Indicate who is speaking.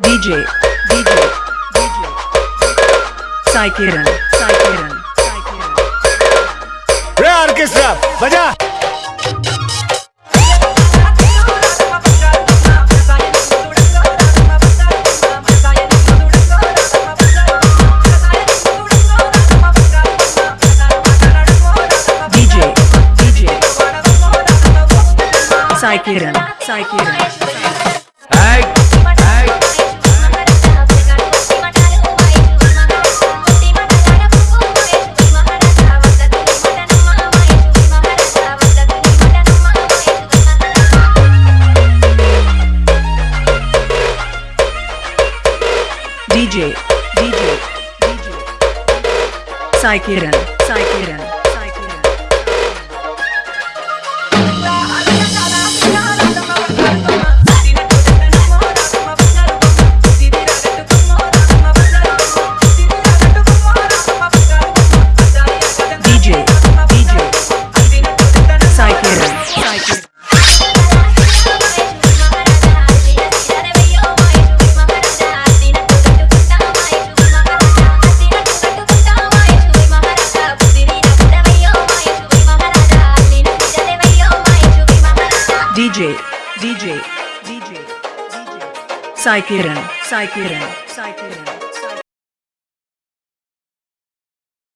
Speaker 1: DJ, DJ, DJ. Sai Kiran, Sai Kiran, Sai Kiran.
Speaker 2: रे orchestra बजा
Speaker 1: DJ, DJ. Sai Kiran, Sai Kiran. DJ, DJ, DJ. Sai Kiran, DJ, DJ, DJ, DJ. Sai Kiran.